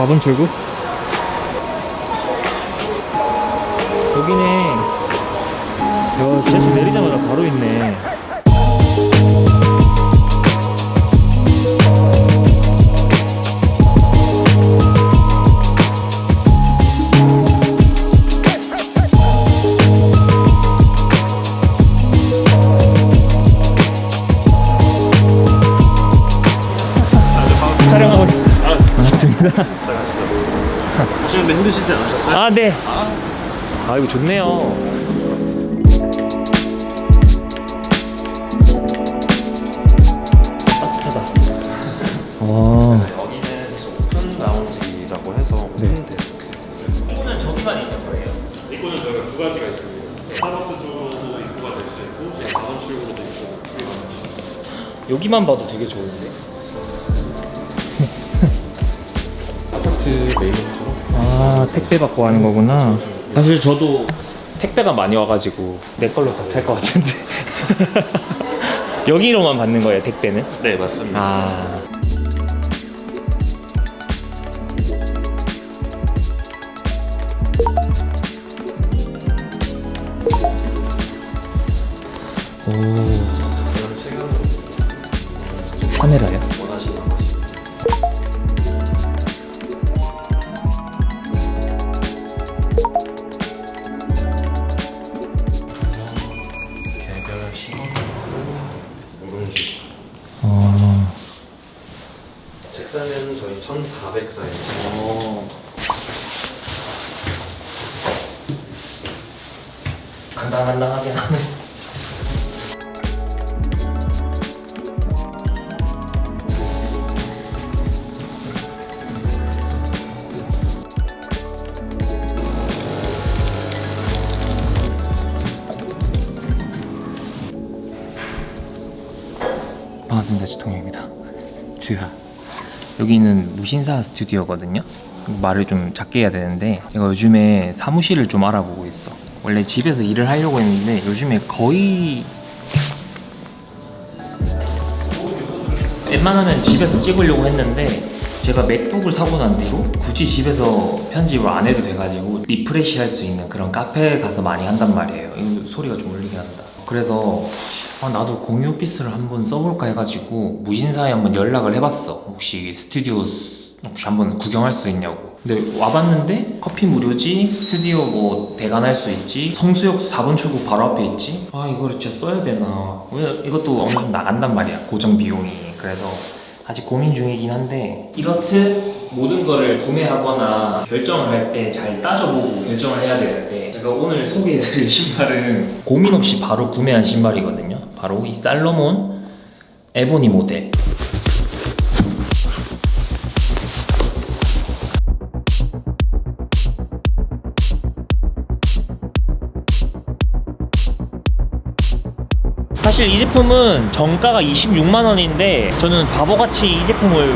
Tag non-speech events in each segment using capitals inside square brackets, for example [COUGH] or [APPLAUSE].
4번 출구? 여기네 야 지하철 내리자마자 바로 있네 네. 아, 이거 좋네요. 따뜻하다. 와. 여기는 open lounge라고 해서 네. open desk 이거는 저기만 있는 거예요. 이거는 저희가 두 가지가 있습니다 스타벅스 쪽으로도 입구가 될 수 있고 네, 4번 출구로도 입구가 됩니다 여기만 봐도 되게 좋은데. 아, 택배 받고 하는 거구나. 사실 저도 택배가 많이 와가지고 내 걸로 다탈것 같은데. [LAUGHS] 여기로만 받는 거예요, 택배는? 네 맞습니다 아. 오, 여기는 무신사 스튜디오거든요. 말을 좀 작게 해야 되는데 제가 요즘에 사무실을 좀 알아보고 있어. 원래 집에서 일을 하려고 했는데 요즘에 거의 웬만하면 집에서 찍으려고 했는데 제가 맥북을 사고 난 뒤로 굳이 집에서 편집을 안 해도 돼가지고 refresh 할 수 있는 그런 카페에 가서 많이 한단 말이에요. 소리가 좀 울리게 한다. 그래서 아, 나도 공유 오피스를 한번 써볼까 해가지고 무신사에 한번 연락을 해봤어. 혹시 스튜디오 스- 혹시 한번 구경할 수 있냐고. 근데 와봤는데 커피 무료지, 스튜디오 뭐 대관할 수 있지, 성수역 4번 출구 바로 앞에 있지. 아 이거를 진짜 써야 되나? 왜 이것도 정도 나간단 말이야 고정 비용이. 그래서 아직 고민 중이긴 한데 이렇듯 모든 거를 구매하거나 결정을 할 때 잘 따져보고 결정을 해야 되는데 제가 오늘 소개해드릴 신발은 고민 없이 바로 구매한 신발이거든요 바로 이 살로몬 에보니 모델 사실 이 제품은 정가가 26만 원인데 저는 바보같이 이 제품을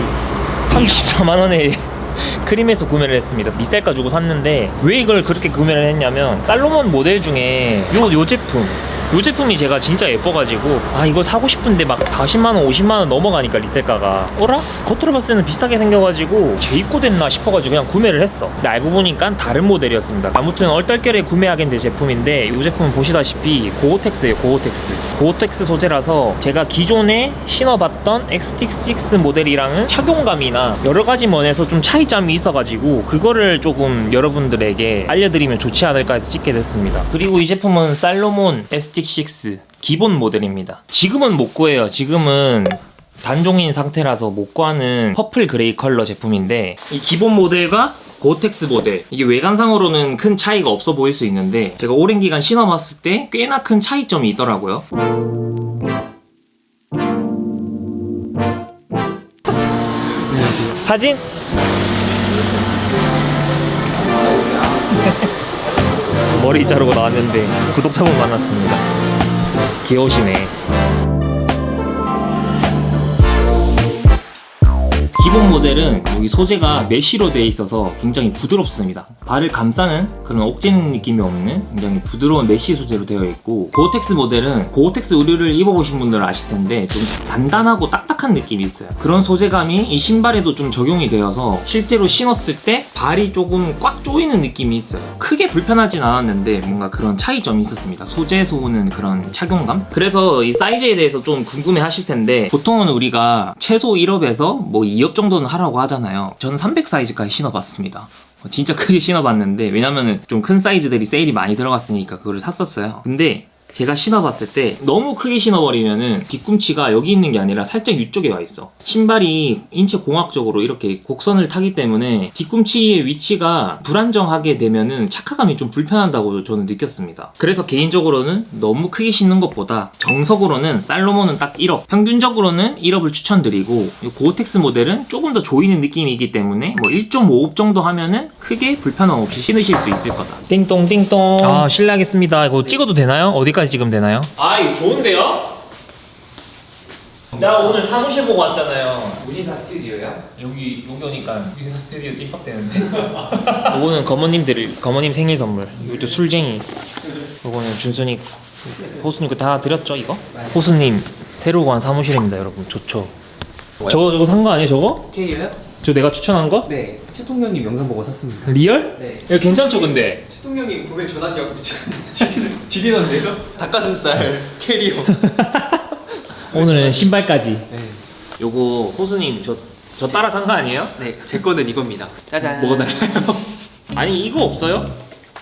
34만 원에 [LAUGHS] 크림에서 구매를 했습니다. 리셀가 주고 샀는데 왜 이걸 그렇게 구매를 했냐면 살로몬 모델 중에 요, 요 제품 요 제품이 제가 진짜 예뻐가지고 아 이거 사고 싶은데 막 40만원 50만원 넘어가니까 리셀가가. 어라? 겉으로 봤을 때는 비슷하게 생겨가지고 재입고 됐나 싶어가지고 그냥 구매를 했어. 근데 알고 보니까 다른 모델이었습니다. 아무튼 얼떨결에 구매하게 된 제품인데 이 제품은 보시다시피 고어텍스예요 고어텍스. 고어텍스 소재라서 제가 기존에 신어봤던 XT-6 모델이랑은 착용감이나 여러 가지 면에서 좀 차이점이 있어가지고 그거를 조금 여러분들에게 알려드리면 좋지 않을까 해서 찍게 됐습니다. 그리고 이 제품은 살로몬 XT-6 기본 모델입니다. 지금은 못 구해요. 지금은 단종인 상태라서 못 구하는 purple gray 컬러 제품인데 이 기본 모델과 고어텍스 모델 이게 외관상으로는 큰 차이가 없어 보일 수 있는데 제가 오랜 기간 신어봤을 때 꽤나 큰 차이점이 있더라고요. 사진? 머리 자르고 나왔는데 구독자분 만났습니다 귀여우시네 기본 모델은 여기 소재가 mesh로 되어 있어서 굉장히 부드럽습니다. 발을 감싸는 그런 옥죄는 느낌이 없는 굉장히 부드러운 mesh 소재로 되어 있고 고어텍스 모델은 고어텍스 의류를 입어보신 분들은 아실 텐데 좀 단단하고 딱딱한 느낌이 있어요. 그런 소재감이 이 신발에도 좀 적용이 되어서 실제로 신었을 때 발이 조금 꽉 조이는 느낌이 있어요. 크게 불편하진 않았는데 뭔가 그런 차이점이 있었습니다. 소재에서 오는 그런 착용감? 그래서 이 사이즈에 대해서 좀 궁금해 하실 텐데 보통은 우리가 최소 1업에서 뭐 2업 정도는 하라고 하잖아요. 저는 300 사이즈까지 신어봤습니다. 어, 진짜 크게 신어봤는데 왜냐면은 좀 큰 사이즈들이 세일이 많이 들어갔으니까 그거를 샀었어요. 근데 제가 신어봤을 때 너무 크게 신어버리면은 뒤꿈치가 여기 있는 게 아니라 살짝 위쪽에 와 있어. 신발이 인체 공학적으로 이렇게 곡선을 타기 때문에 뒤꿈치의 위치가 불안정하게 되면은 착화감이 좀 불편하다고 저는 느꼈습니다. 그래서 개인적으로는 너무 크게 신는 것보다 정석으로는 살로몬은 딱 1up, 평균적으로는 1up을 추천드리고 이 고어텍스 모델은 조금 더 조이는 느낌이기 때문에 뭐 1.5up 정도 하면은 크게 불편함 없이 신으실 수 있을 거다. 띵동 띵동. 아 실례하겠습니다. 이거 찍어도 되나요? 어디까지 찍으면 되나요? 아 이거 좋은데요? 나 오늘 사무실 보고 왔잖아요. 우리사 스튜디오요? 여기 여기 오니까 유세사 스튜디오 찐빡대는데. 이거는 [LAUGHS] 거머님들 거머님 생일 선물. 이것도 술쟁이. 이거는 준순이 호수님 거다 드렸죠 이거? 호수님 새로 구한 사무실입니다 여러분 좋죠. 저거 저거 산 거 아니에요 저거? K요? 저 내가 추천한 거? 네, 치통령님 영상 보고 샀습니다. 리얼? 네. 야 괜찮죠 근데? 치통령님 구매 전환력 지리던데요? 닭가슴살 캐리어. [LAUGHS] 오늘은 신발까지. 네. 요거 호수님 저 저 따라 산 거 아니에요? 네, 제 거는 이겁니다. 짜잔. 뭐가 달라요? [LAUGHS] 아니 이거 없어요?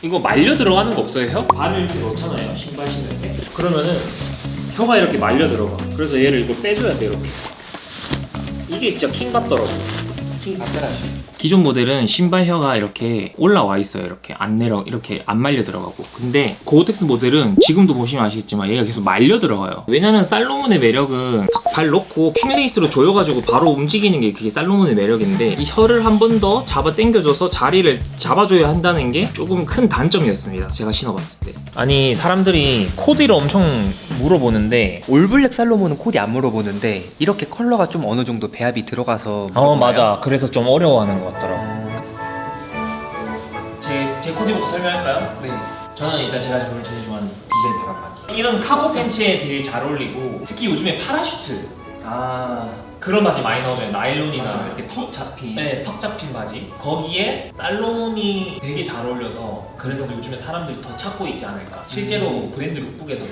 이거 말려 들어가는 거 없어요 혀? 발을 이렇게 넣잖아요 신발 신을 때 그러면은 혀가 이렇게 말려 들어가 그래서 얘를 이거 빼줘야 돼 이렇게 이게 진짜 킹 받더라고 킹 받더라고. 기존 모델은 신발 혀가 이렇게 올라와 있어요. 이렇게 안 내려 이렇게 안 말려 들어가고. 근데 고어텍스 모델은 지금도 보시면 아시겠지만 얘가 계속 말려 들어가요. 왜냐면 살로몬의 매력은 딱 발 넣고 quick lace로 조여가지고 바로 움직이는 게 그게 살로몬의 매력인데 이 혀를 한 번 더 잡아 당겨줘서 자리를 잡아줘야 한다는 게 조금 큰 단점이었습니다. 제가 신어봤을 때 아니 사람들이 코디를 엄청 물어보는데 all black 살로몬은 코디 안 물어보는데 이렇게 컬러가 좀 어느 정도 배합이 들어가서 어 물어보나요? 맞아 그래서 좀 어려워하는 것 같더라고 제, 제 코디부터 설명할까요? 네. 저는 일단 제가 제일 제일 좋아하는 디젤 바람막이 이런 카고 팬츠에 되게 잘 어울리고 특히 요즘에 parachute 아, 그런 바지 많이 나오잖아요 나일론이나 맞아. 이렇게 턱 잡힌. 네, 턱 잡힌 바지 거기에 살로몬이 되게 잘 어울려서 그래서 요즘에 사람들이 더 찾고 있지 않을까 실제로 음. 브랜드 lookbook에서도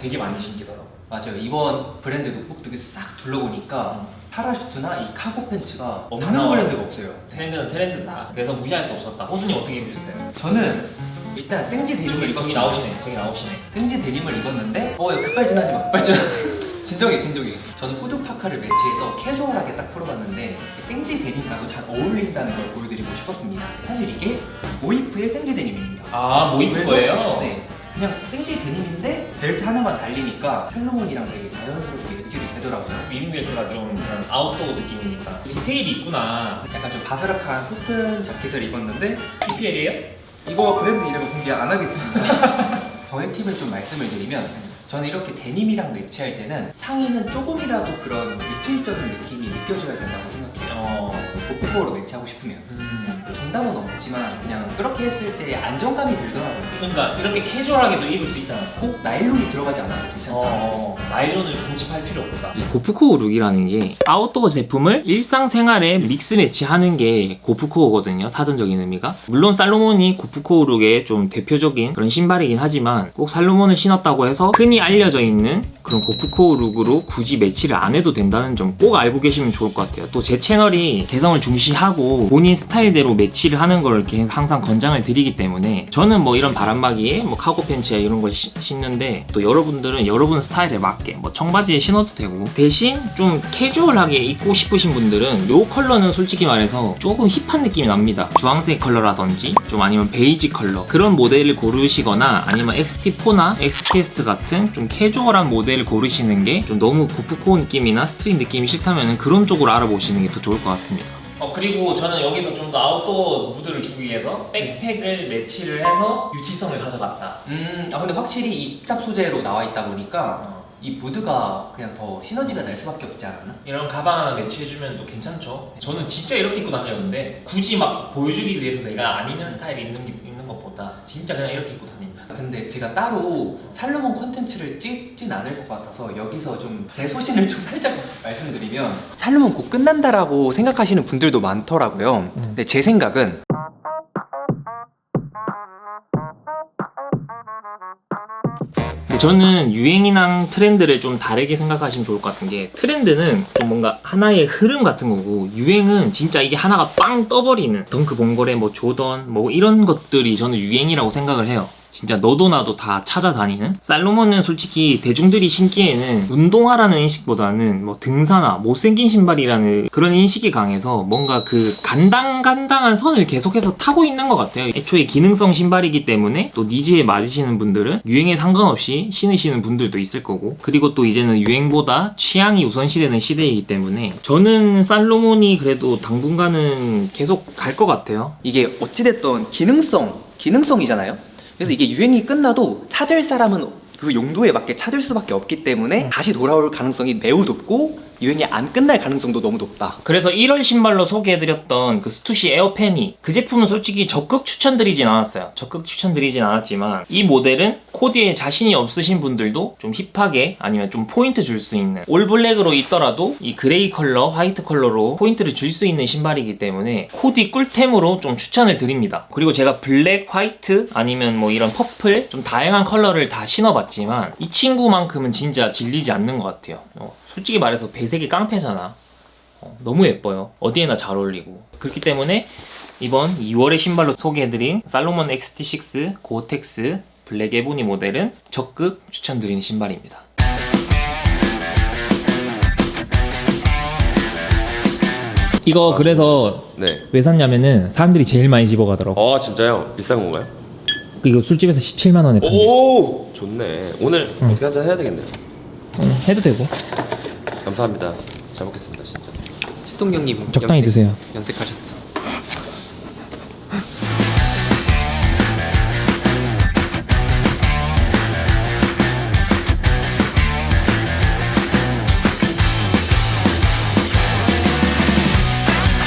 되게 많이 신기더라고 맞아요. 이번 브랜드 룩북 싹 둘러보니까 parachute나 이 cargo pants가 다 없는. 브랜드가 없어요. 트렌드는 트렌드다 그래서 무시할 수 없었다 호수님 어떻게 입으셨어요? 저는 일단 생지 데님을 입었어요. 저기 나오시네 저기 나오시네 생지 데님을 입었는데 어 급발진하지 마 급발진 진정해 진정해 저는 후드 파카를 매치해서 캐주얼하게 딱 풀어봤는데 생지 데님과도 잘 어울린다는 걸 보여드리고 싶었습니다 사실 이게 모이프의 생지 데님입니다 아 모이프 거예요? 네 그냥 생지 데님인데 벨트 하나만 달리니까 살로몬이랑 되게 자연스럽게 느낌이 되더라고요 미국 벨트가 좀 그런 아웃도어 느낌이니까 디테일이 있구나 약간 좀 바스락한 코튼 자켓을 입었는데 PPL이에요? 이거 브랜드 이름은 공개 안 하겠습니다. [LAUGHS] 저의 팁을 좀 말씀을 드리면 저는 이렇게 데님이랑 매치할 때는 상의는 조금이라도 그런 util적인 느낌이 느껴져야 된다고 생각해요. 어... gorpcore로 매치하고 싶으면 음... 정답은 없지만 그냥 그렇게 했을 때 안정감이 들더라고요. 그러니까 이렇게 캐주얼하게도 입을 수 있다는 거 꼭 나일론이 들어가지 않아도. 어... 나일론을 고집할 필요 없다. 이 gorpcore look이라는 게 아웃도어 제품을 일상생활에 mix match하는 게 gorpcore거든요 사전적인 의미가. 물론 살로몬이 gorpcore look의 좀 대표적인 그런 신발이긴 하지만 꼭 살로몬을 신었다고 해서 흔히 알려져 있는 그런 gorpcore look으로 굳이 매치를 안 해도 된다는 점 꼭 알고 계시면 좋을 것 같아요. 또 제 채널이 개성을 중시하고 본인 스타일대로 매치를 하는 걸 항상 권장을 드리기 때문에 저는 뭐 이런 바람막이에 뭐 카고 팬츠에 이런 걸 시- 신는데 또 여러분들은 여러 분 스타일에 맞게 뭐 청바지에 신어도 되고 대신 좀 캐주얼하게 입고 싶으신 분들은 요 컬러는 솔직히 말해서 조금 hip한 느낌이 납니다. 주황색 컬러라든지 좀 아니면 베이지 컬러 그런 모델을 고르시거나 아니면 XT4나 XTS 같은 좀 캐주얼한 모델을 고르시는 게 좀 너무 고프코어 느낌이나 street 느낌이 싫다면 그런 쪽으로 알아보시는 게 더 좋을 것 같습니다 어 그리고 저는 여기서 좀 더 아웃도어 무드를 주기 위해서 백팩을 매치를 해서 util성을 가져갔다 음, 아 근데 확실히 이 탑 소재로 나와 있다 보니까 이 무드가 그냥 더 시너지가 날 수밖에 없지 않았나? 이런 가방 하나 매치해주면 또 괜찮죠. 저는 진짜 이렇게 입고 다녔는데 굳이 막 보여주기 위해서 내가 안 입는 스타일 입는 게 입는 것보다 진짜 그냥 이렇게 입고 다닙니다. 근데 제가 따로 살로몬 컨텐츠를 찍진 않을 것 같아서 여기서 좀 제 소신을 좀 [LAUGHS] 살짝 말씀드리면 살로몬 곧 끝난다라고 생각하시는 분들도 많더라고요. 음. 근데 제 생각은 저는 유행이랑 트렌드를 좀 다르게 생각하시면 좋을 것 같은 게 트렌드는 좀 뭔가 하나의 흐름 같은 거고 유행은 진짜 이게 하나가 빵 떠버리는 덩크 범고래 뭐 조던 뭐 이런 것들이 저는 유행이라고 생각을 해요. 진짜 너도 나도 다 찾아다니는? 살로몬은 솔직히 대중들이 신기에는 운동화라는 인식보다는 뭐 등산화 못생긴 신발이라는 그런 인식이 강해서 뭔가 그 간당간당한 선을 계속해서 타고 있는 것 같아요. 애초에 기능성 신발이기 때문에 또 needs에 맞으시는 분들은 유행에 상관없이 신으시는 분들도 있을 거고 그리고 또 이제는 유행보다 취향이 우선시되는 시대이기 때문에 저는 살로몬이 그래도 당분간은 계속 갈 것 같아요. 이게 어찌됐던 기능성, 기능성이잖아요. 그래서 이게 유행이 끝나도 찾을 사람은 그 용도에 맞게 찾을 수밖에 없기 때문에 음. 다시 돌아올 가능성이 매우 높고 유행이 안 끝날 가능성도 너무 높다. 그래서 1월 신발로 소개해드렸던 그 스투시 에어 페니 그 제품은 솔직히 적극 추천드리진 않았어요. 적극 추천드리진 않았지만 이 모델은 코디에 자신이 없으신 분들도 좀 hip하게 아니면 좀 포인트 줄 수 있는 all black으로 입더라도 이 gray 컬러, 화이트 컬러로 포인트를 줄 수 있는 신발이기 때문에 코디 꿀템으로 좀 추천을 드립니다. 그리고 제가 블랙, 화이트 아니면 뭐 이런 purple 좀 다양한 컬러를 다 신어봤지만 이 친구만큼은 진짜 질리지 않는 것 같아요. 어, 솔직히 말해서 배색이 깡패잖아. 어, 너무 예뻐요. 어디에나 잘 어울리고. 그렇기 때문에 이번 2월의 신발로 소개해드린 살로몬 XT6 고어텍스 블랙 에보니 모델은 적극 추천드리는 신발입니다. 이거 그래서 네. 왜 샀냐면은 사람들이 제일 많이 집어가더라고. 아 진짜요? 비싼 건가요? 이거 술집에서 17만 원에. 오 좋네. 오늘 응. 어떻게 한잔 해야 되겠네요. 응, 해도 되고. 감사합니다. 잘 먹겠습니다 진짜. 치통경님 적당히 드세요. 염색하셨어요.